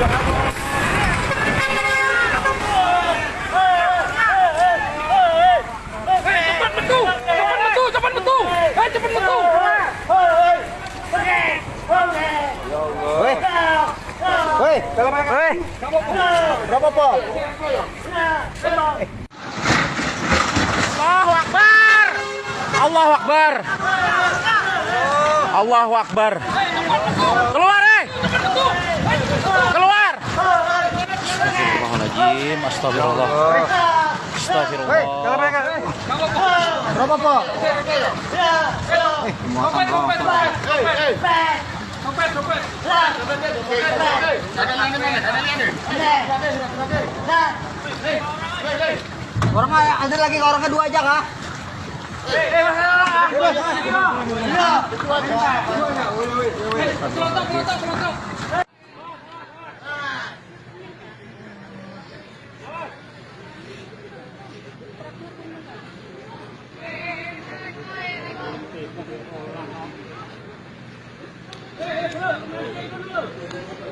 Berapa? Allahu Akbar. Allahu Akbar. Allahu Akbar. Keluar, eh. Keluar. Astagfirullahaladzim. Astagfirullah. Astagfirullah. kalau mereka. Berapa, Po? Orang ada lagi orang kedua aja kah? Kelotok, kelotok, kelotok. 何?